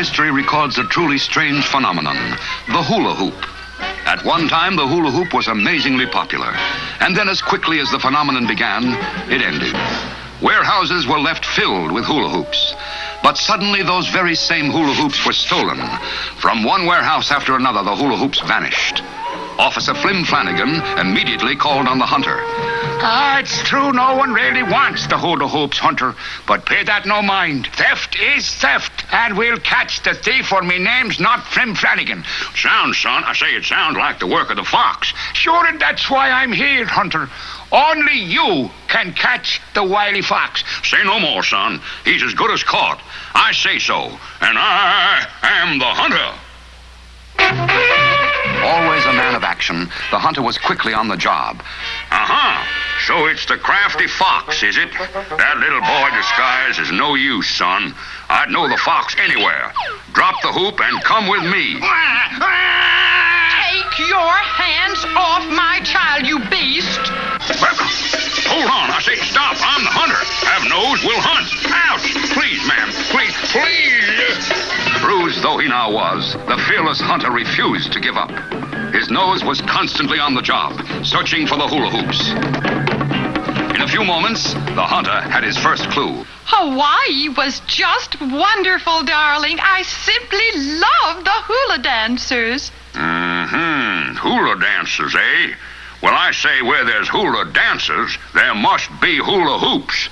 history records a truly strange phenomenon the hula hoop. At one time, the hula hoop was amazingly popular. And then, as quickly as the phenomenon began, it ended. Warehouses were left filled with hula hoops. But suddenly, those very same hula hoops were stolen. From one warehouse after another, the hula hoops vanished. Officer Flim Flanagan immediately called on the hunter. Ah, it's true no one really wants the hula hoops, Hunter. But pay that no mind. Theft is theft, and we'll catch the thief, for me name's not Flim Flanagan. Sounds, son, I say it sounds like the work of the fox. Sure, and that's why I'm here, Hunter. Only you can catch the wily fox. Say no more, son. He's as good as caught. I say so, and I am the hunter. Always a man of action, the hunter was quickly on the job. Uh-huh. So it's the crafty fox, is it? That little boy disguise is no use, son. I'd know the fox anywhere. Drop the hoop and come with me. Take your hands off my child, you beast! Hold on, I say stop. I'm the hunter. Have nose, will hunt. Ouch! Please, ma'am. Please, please. Bruised though he now was, the fearless hunter refused to give up. His nose was constantly on the job, searching for the hula hoops. In a few moments, the hunter had his first clue. Hawaii was just wonderful, darling. I simply love the hula dancers. Mm-hmm. Hula dancers, eh? Well, I say where there's hula dancers, there must be hula hoops.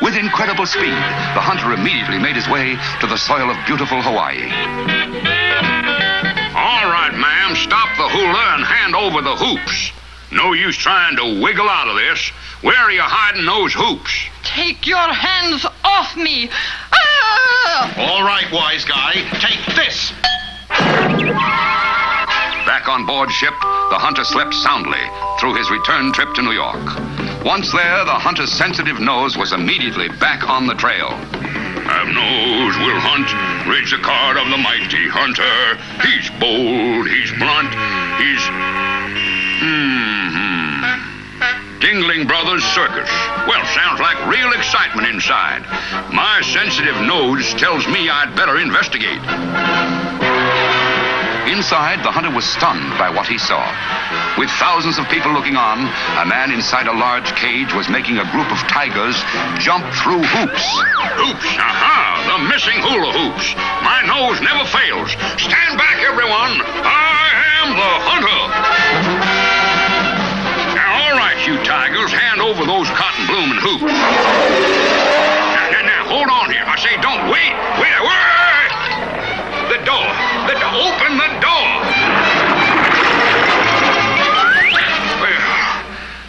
With incredible speed, the hunter immediately made his way to the soil of beautiful Hawaii. All right, ma'am, stop the hula and hand over the hoops. No use trying to wiggle out of this. Where are you hiding those hoops? Take your hands off me. Ah! All right, wise guy, take this. Back on board ship, the hunter slept soundly through his return trip to New York. Once there, the hunter's sensitive nose was immediately back on the trail. Have nose, will hunt, reach the card of the mighty hunter. He's bold, Circus. Well, sounds like real excitement inside. My sensitive nose tells me I'd better investigate. Inside, the hunter was stunned by what he saw. With thousands of people looking on, a man inside a large cage was making a group of tigers jump through hoops. Hoops, aha, the missing hula hoops. My nose never fails. Stand back, everyone. I am the hunter. Don't wait. Wait, wait. The door. The door. Open the door. Well,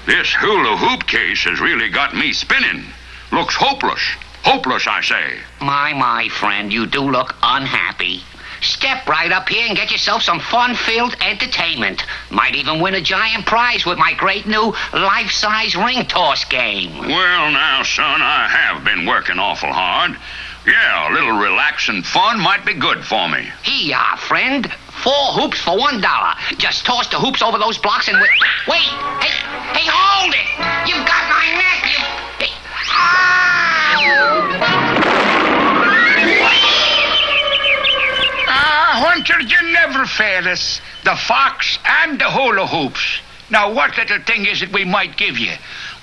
this hula hoop case has really got me spinning. Looks hopeless. Hopeless, I say. My, my friend, you do look unhappy. Step right up here and get yourself some fun-filled entertainment. Might even win a giant prize with my great new life-size ring toss game. Well, now, son, I have been working awful hard. Yeah, a little relaxing fun might be good for me. Here you are, friend. Four hoops for one dollar. Just toss the hoops over those blocks and wait. Wait! Hey, hey, hold it! You've got my neck. You. Hey. Ah, Hunter, you never fail us. The fox and the hula hoops. Now, what little thing is it we might give you?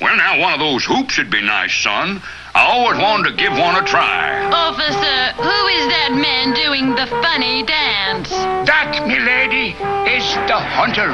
Well, now, one of those hoops would be nice, son. I always wanted to give one a try. Officer, who is that man doing the funny dance? That, milady, is the hunter.